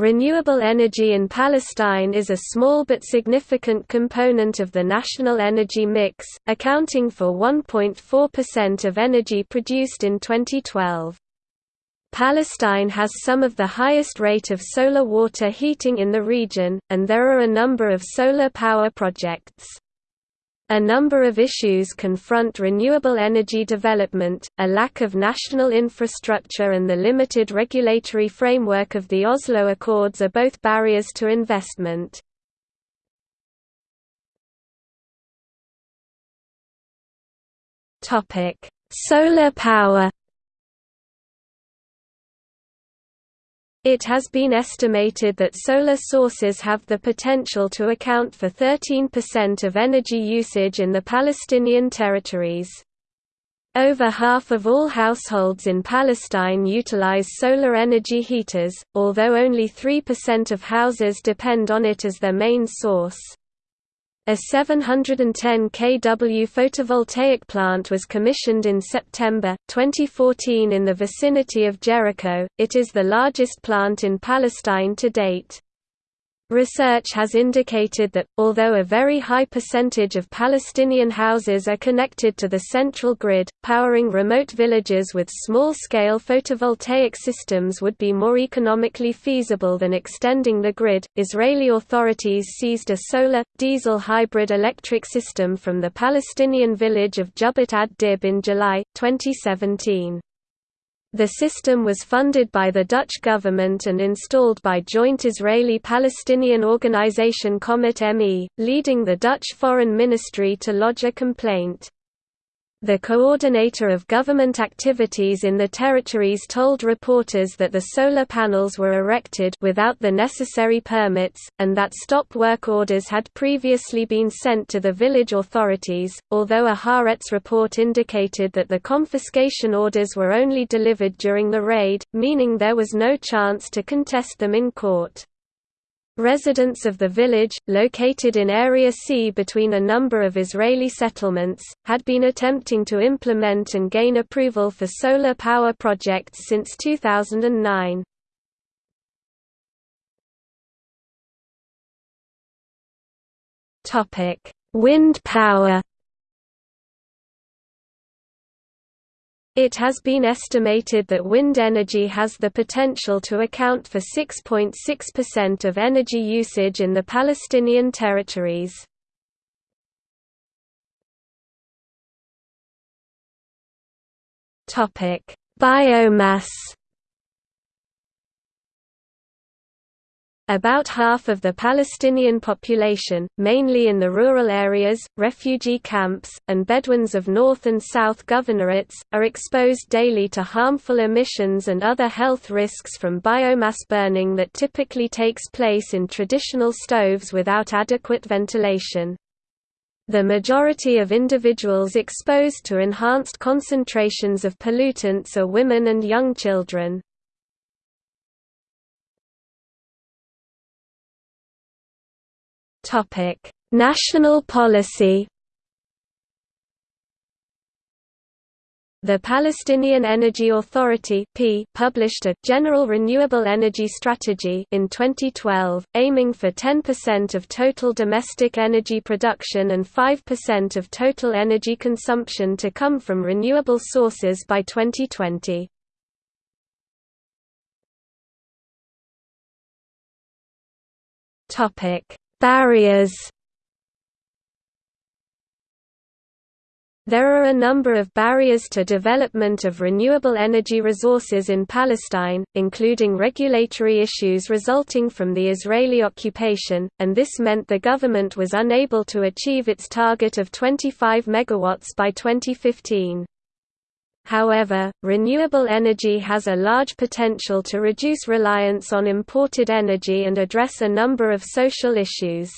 Renewable energy in Palestine is a small but significant component of the national energy mix, accounting for 1.4% of energy produced in 2012. Palestine has some of the highest rate of solar water heating in the region, and there are a number of solar power projects. A number of issues confront renewable energy development, a lack of national infrastructure and the limited regulatory framework of the Oslo Accords are both barriers to investment. Solar power It has been estimated that solar sources have the potential to account for 13% of energy usage in the Palestinian territories. Over half of all households in Palestine utilize solar energy heaters, although only 3% of houses depend on it as their main source. A 710 kW photovoltaic plant was commissioned in September, 2014 in the vicinity of Jericho. It is the largest plant in Palestine to date. Research has indicated that, although a very high percentage of Palestinian houses are connected to the central grid, powering remote villages with small-scale photovoltaic systems would be more economically feasible than extending the grid. Israeli authorities seized a solar, diesel hybrid electric system from the Palestinian village of Jubbat ad-Dib in July, 2017. The system was funded by the Dutch government and installed by joint Israeli-Palestinian organisation Comet ME, leading the Dutch Foreign Ministry to lodge a complaint. The coordinator of government activities in the territories told reporters that the solar panels were erected without the necessary permits, and that stop work orders had previously been sent to the village authorities, although a Haaretz report indicated that the confiscation orders were only delivered during the raid, meaning there was no chance to contest them in court. Residents of the village, located in Area C between a number of Israeli settlements, had been attempting to implement and gain approval for solar power projects since 2009. Wind power It has been estimated that wind energy has the potential to account for 6.6% of energy usage in the Palestinian territories. Biomass About half of the Palestinian population, mainly in the rural areas, refugee camps, and Bedouins of North and South governorates, are exposed daily to harmful emissions and other health risks from biomass burning that typically takes place in traditional stoves without adequate ventilation. The majority of individuals exposed to enhanced concentrations of pollutants are women and young children. National policy. The Palestinian Energy Authority published a «General Renewable Energy Strategy» in 2012, aiming for 10% of total domestic energy production and 5% of total energy consumption to come from renewable sources by 2020. Barriers There are a number of barriers to development of renewable energy resources in Palestine, including regulatory issues resulting from the Israeli occupation, and this meant the government was unable to achieve its target of 25 megawatts by 2015. However, renewable energy has a large potential to reduce reliance on imported energy and address a number of social issues.